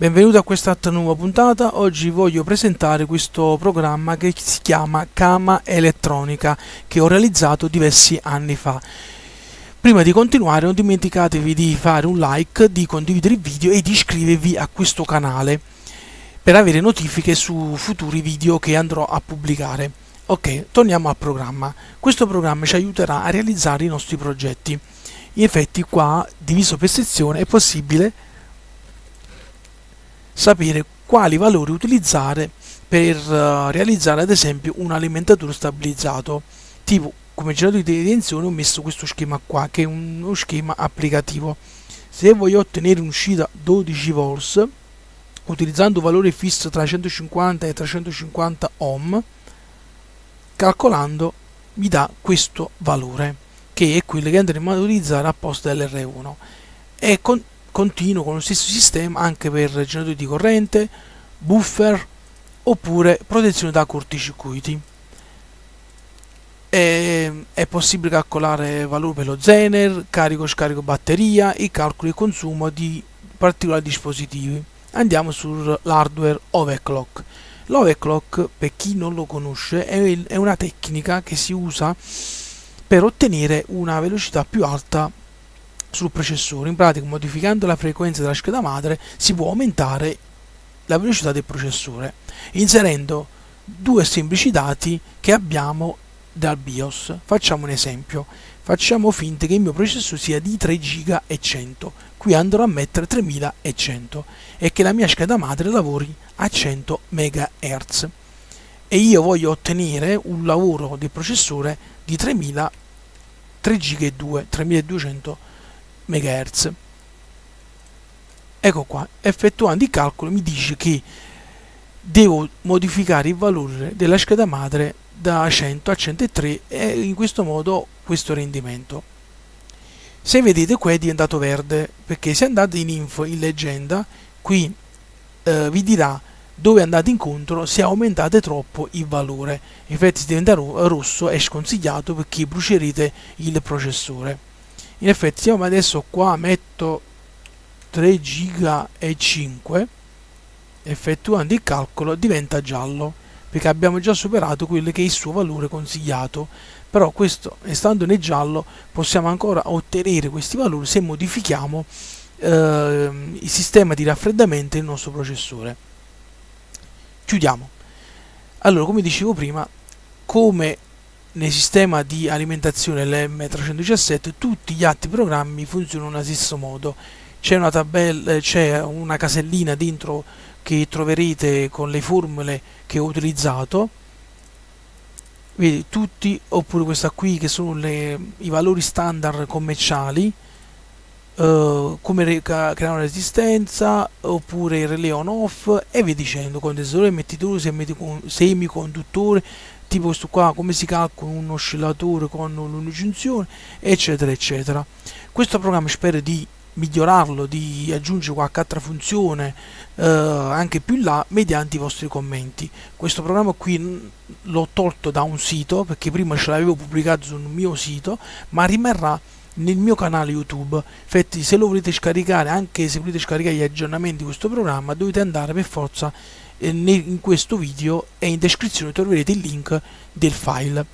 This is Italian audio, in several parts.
Benvenuti a questa nuova puntata, oggi voglio presentare questo programma che si chiama Kama Elettronica che ho realizzato diversi anni fa. Prima di continuare non dimenticatevi di fare un like, di condividere il video e di iscrivervi a questo canale per avere notifiche su futuri video che andrò a pubblicare. Ok, torniamo al programma. Questo programma ci aiuterà a realizzare i nostri progetti. In effetti qua, diviso per sezione, è possibile sapere quali valori utilizzare per uh, realizzare ad esempio un alimentatore stabilizzato. Tipo come generatore di tensione ho messo questo schema qua che è uno schema applicativo. Se voglio ottenere un'uscita 12 volts utilizzando valore fisso tra 150 e 350 ohm calcolando mi dà questo valore che è quello che andremo ad utilizzare a posto dell'R1 e con continuo con lo stesso sistema anche per generatori di corrente, buffer oppure protezione da corticircuiti. È, è possibile calcolare valore per lo Zener, carico scarico batteria e calcoli di consumo di particolari dispositivi. Andiamo sull'hardware overclock. L'overclock, per chi non lo conosce, è una tecnica che si usa per ottenere una velocità più alta sul processore. In pratica, modificando la frequenza della scheda madre, si può aumentare la velocità del processore, inserendo due semplici dati che abbiamo dal BIOS. Facciamo un esempio. Facciamo finta che il mio processore sia di 3 GB e 100. Qui andrò a mettere 3100 e che la mia scheda madre lavori a 100 MHz. E io voglio ottenere un lavoro del processore di 3000 3 GB e 2, 3200 MHz MHz. Ecco qua, effettuando i calcoli mi dice che devo modificare il valore della scheda madre da 100 a 103 e in questo modo questo rendimento. Se vedete qua è diventato verde perché se andate in info in leggenda qui eh, vi dirà dove andate incontro se aumentate troppo il valore. Infatti se diventa rosso è sconsigliato perché brucerete il processore in effetti io adesso qua metto 3 giga e 5 effettuando il calcolo diventa giallo perché abbiamo già superato quello che è il suo valore consigliato. Però questo stando nel giallo possiamo ancora ottenere questi valori se modifichiamo eh, il sistema di raffreddamento del nostro processore. Chiudiamo. Allora come dicevo prima come nel sistema di alimentazione LM317 tutti gli altri programmi funzionano allo stesso modo. C'è una c'è una casellina dentro che troverete con le formule che ho utilizzato. Vedi tutti oppure questa qui che sono le, i valori standard commerciali Uh, come creare una resistenza oppure il relay on off e via dicendo condensatore emettitore semiconduttore tipo questo qua come si calcola un oscillatore con un'uncinzione eccetera eccetera. Questo programma spero di migliorarlo di aggiungere qualche altra funzione eh, anche più in là mediante i vostri commenti. Questo programma qui l'ho tolto da un sito perché prima ce l'avevo pubblicato sul mio sito ma rimarrà nel mio canale youtube. Infatti se lo volete scaricare anche se volete scaricare gli aggiornamenti di questo programma dovete andare per forza in questo video e in descrizione troverete il link del file.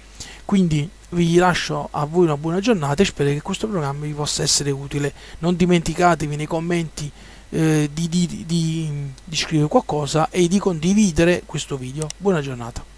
Quindi vi lascio a voi una buona giornata e spero che questo programma vi possa essere utile. Non dimenticatevi nei commenti eh, di, di, di, di scrivere qualcosa e di condividere questo video. Buona giornata